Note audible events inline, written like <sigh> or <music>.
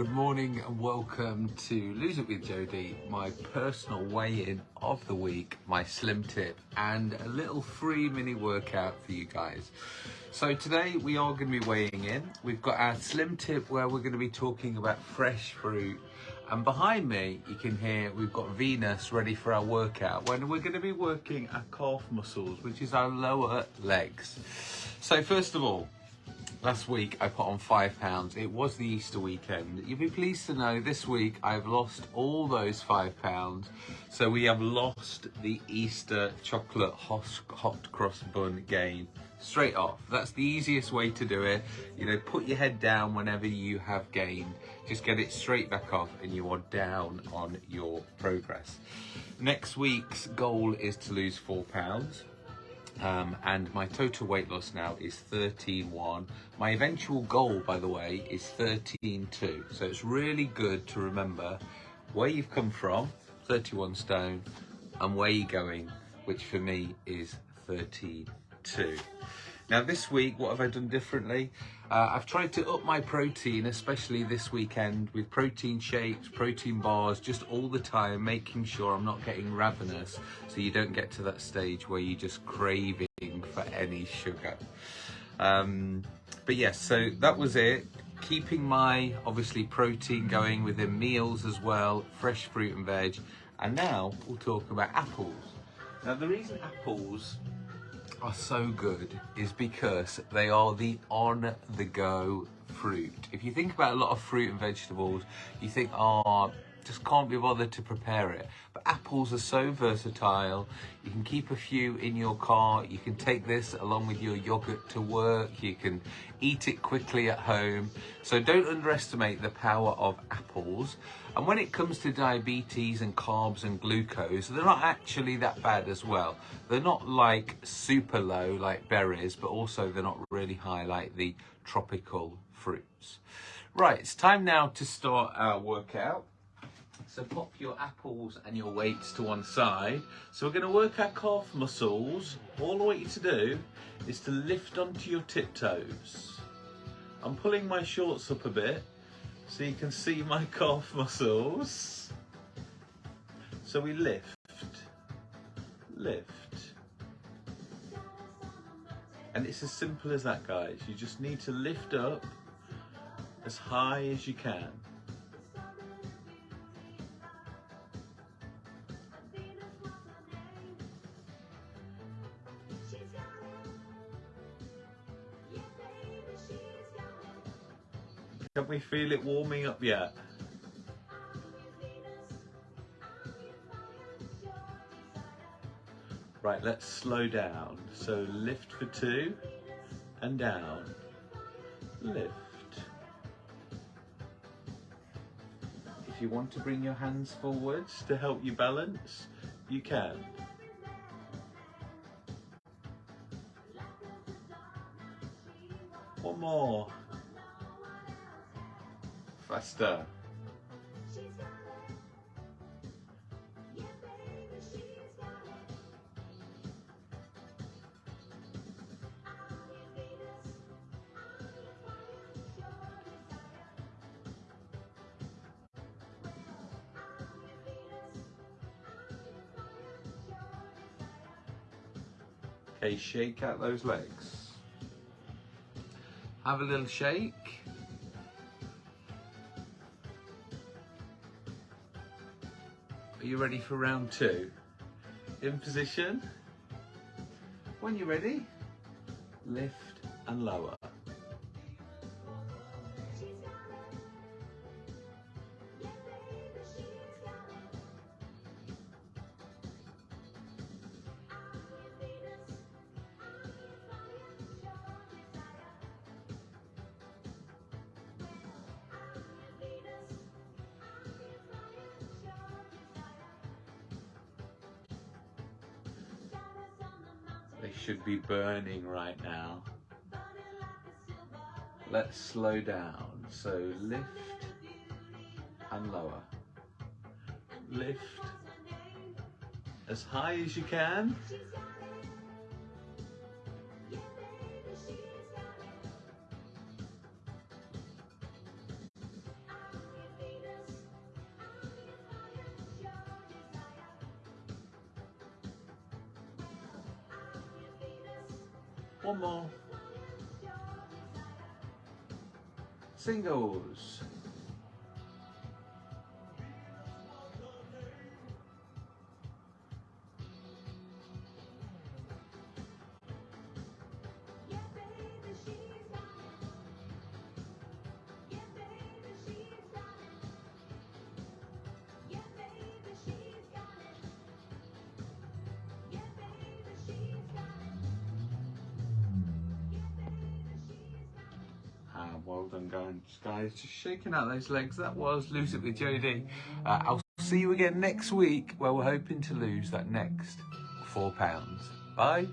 good morning and welcome to Lose It with Jody, my personal weigh-in of the week, my slim tip and a little free mini workout for you guys. So today we are going to be weighing in. We've got our slim tip where we're going to be talking about fresh fruit and behind me you can hear we've got Venus ready for our workout when we're going to be working our calf muscles which is our lower legs. So first of all Last week I put on five pounds. It was the Easter weekend. You'll be pleased to know this week I've lost all those five pounds. So we have lost the Easter chocolate hot cross bun gain straight off. That's the easiest way to do it. You know, put your head down whenever you have gained. Just get it straight back off and you are down on your progress. Next week's goal is to lose four pounds. Um, and my total weight loss now is 13.1. My eventual goal, by the way, is 13.2. So it's really good to remember where you've come from, 31 stone, and where you're going, which for me is 13.2. Now this week, what have I done differently? Uh, I've tried to up my protein, especially this weekend, with protein shakes, protein bars, just all the time, making sure I'm not getting ravenous, so you don't get to that stage where you're just craving for any sugar. Um, but yes, so that was it. Keeping my, obviously, protein going within meals as well, fresh fruit and veg. And now we'll talk about apples. Now the reason apples are so good is because they are the on-the-go fruit. If you think about a lot of fruit and vegetables, you think, oh, just can't be bothered to prepare it. But apples are so versatile. You can keep a few in your car. You can take this along with your yogurt to work. You can eat it quickly at home. So don't underestimate the power of apples. And when it comes to diabetes and carbs and glucose, they're not actually that bad as well. They're not like super low like berries, but also they're not really high like the tropical fruits. Right, it's time now to start our workout. So pop your apples and your weights to one side. So we're going to work our calf muscles. All I want you to do is to lift onto your tiptoes. I'm pulling my shorts up a bit so you can see my <laughs> calf muscles. So we lift, lift. And it's as simple as that, guys. You just need to lift up as high as you can. Can we feel it warming up yet? Right, let's slow down. So lift for two and down. Lift. If you want to bring your hands forwards to help you balance, you can. One more faster. Okay, shake out those legs. Have a little shake. Are you ready for round two? In position. When you're ready, lift and lower. They should be burning right now. Let's slow down. So lift and lower. Lift as high as you can. One more. Singles. Well done, guys. Just shaking out those legs. That was Lose It with Jodie. Uh, I'll see you again next week where we're hoping to lose that next four pounds. Bye.